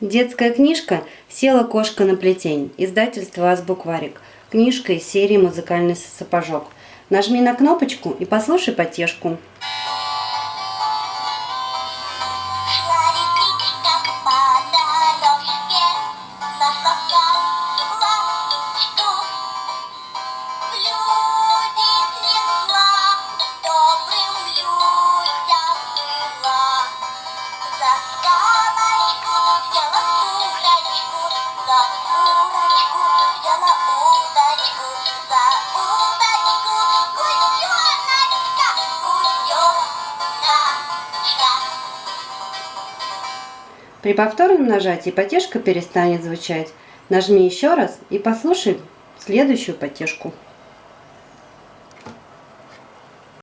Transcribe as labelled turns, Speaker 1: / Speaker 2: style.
Speaker 1: Детская книжка «Села кошка на плетень». Издательство «Азбукварик». Книжка из серии «Музыкальный сапожок». Нажми на кнопочку и послушай потешку. При повторном нажатии потешка перестанет звучать. Нажми еще раз и послушай следующую потешку.